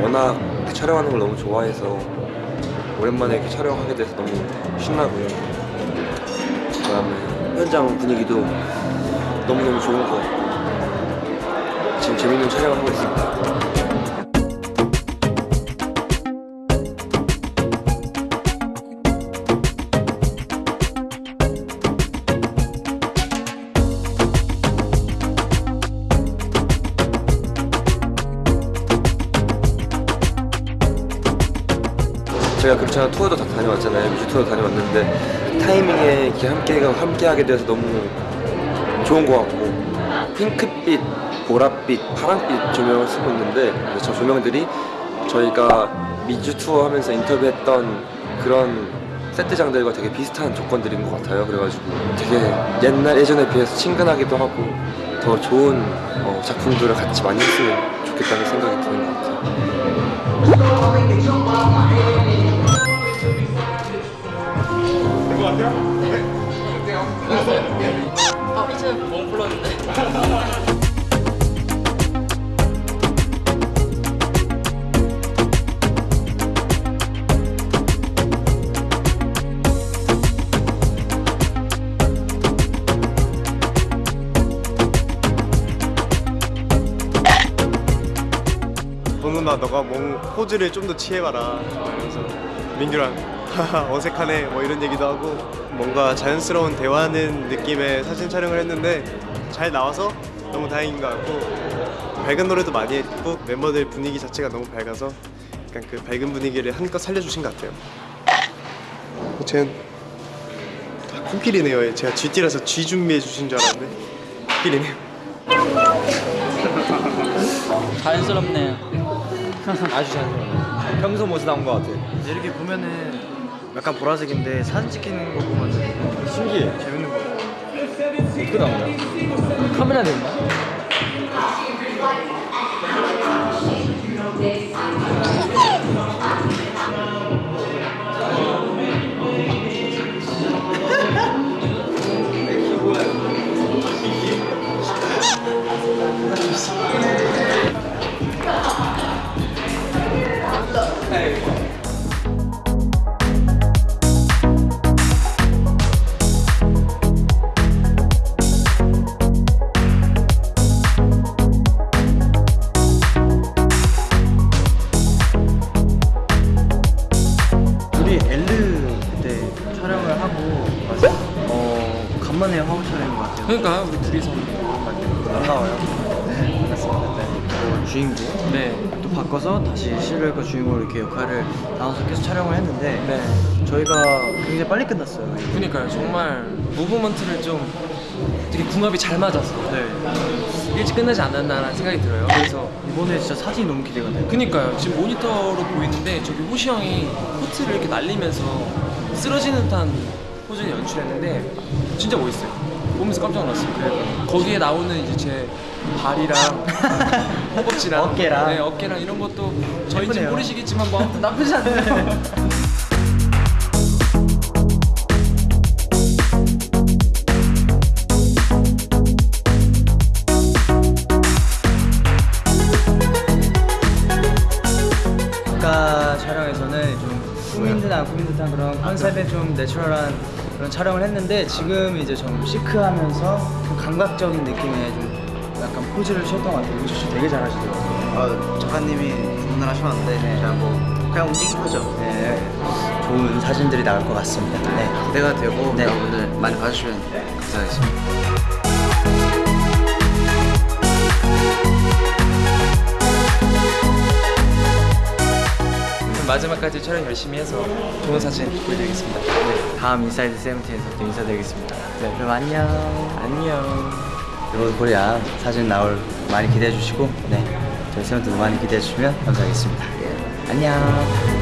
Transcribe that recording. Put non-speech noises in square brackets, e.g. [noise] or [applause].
워낙 촬영하는 걸 너무 좋아해서 오랜만에 이렇게 촬영하게 돼서 너무 신나고요. 그다음에 현장 분위기도 너무너무 좋은 것 같고 지금 재밌는 촬영을 하고 있습니다. 제가 그렇잖아 투어도 다 다녀왔잖아요. 미주 투어도 다녀왔는데 타이밍에 함께 함께 하게 돼서 너무 좋은 것 같고 핑크빛, 보랏빛, 파랑빛 조명을 쓰고 있는데 저 조명들이 저희가 미주 투어 하면서 인터뷰했던 그런 세트장들과 되게 비슷한 조건들인 것 같아요. 그래가지고 되게 옛날 예전에 비해서 친근하기도 하고 더 좋은 어, 작품들을 같이 많이 했으면 좋겠다는 생각이 드는 것 같아요 아 bon누나 너가 뭐 포즈를 좀 더 취해봐라 그래서 민규랑 [laughs] 어색하네 뭐 이런 얘기도 하고 뭔가 자연스러운 대화하는 느낌의 사진 촬영을 했는데 잘 나와서 너무 다행인 것 같고 밝은 노래도 많이 했고 멤버들 분위기 자체가 너무 밝아서 약간 그 밝은 분위기를 한껏 살려주신 것 같아요. 쟤는 다 코끼리네요. 제가 쥐띠라서 쥐 준비해 주신 줄 알았는데 코끼리네요. 자연스럽네요. 아주 잘 평소 모습 나온 것 같아. 이렇게 보면은 약간 보라색인데 사진 찍히는 거 보면은 신기해. 재밌는 거. 어떻게 거야? 카메라 됐나? 우 [laughs] 화보 촬영인 것 같아요. 그러니까 우리 둘이서 반가워요. 네, 반갑습니다. 네. 또 주인공 네 또 바꿔서 다시 실루엣과 주인공 이렇게 역할을 나눠서 계속 촬영을 했는데 네. 저희가 굉장히 빨리 끝났어요. 그니까요 정말 무브먼트를 좀 되게 궁합이 잘 맞아서 네. 일찍 끝나지 않았나라는 생각이 들어요 그래서 이번에 진짜 사진이 너무 기대가 돼요. 그니까요 지금 모니터로 보이는데 저기 호시 형이 코트를 이렇게 날리면서 쓰러지는 듯한 포즈를 연출했는데 진짜 멋있어요 보면서 깜짝 놀랐어요 거기에 나오는 이제 제 발이랑 [laughs] 허벅지랑 어깨랑. 네, 어깨랑 이런 것도 저희는 예쁘네요. 모르시겠지만 뭐 아무튼 나쁘지 않네요 [laughs] 아까 촬영에서는 좀 꾸민 듯안 꾸민 듯한 그런 컨셉에 좀 내추럴한 그런 촬영을 했는데 지금 이제 좀 시크하면서 좀 감각적인 느낌의 좀 약간 포즈를 취했던 것 같아요. 우주 씨 되게 잘하시더라고요. 아, 작가님이 주문을 하셨는데 제가 뭐 그냥 움직인 거죠. 네, 좋은 사진들이 나올 것 같습니다. 네. 기대가 되고 네. 여러분들 많이 봐주시면 감사하겠습니다. 마지막까지 촬영 열심히 해서 좋은 사진 보여드리겠습니다 네. 다음 인사이드 세븐틴에서 또 인사드리겠습니다. 네, 그럼 안녕. 안녕 여러분 코리아 사진 나올 많이 기대해 주시고 네 저희 세븐틴도 많이 기대해 주시면 감사하겠습니다. 안녕.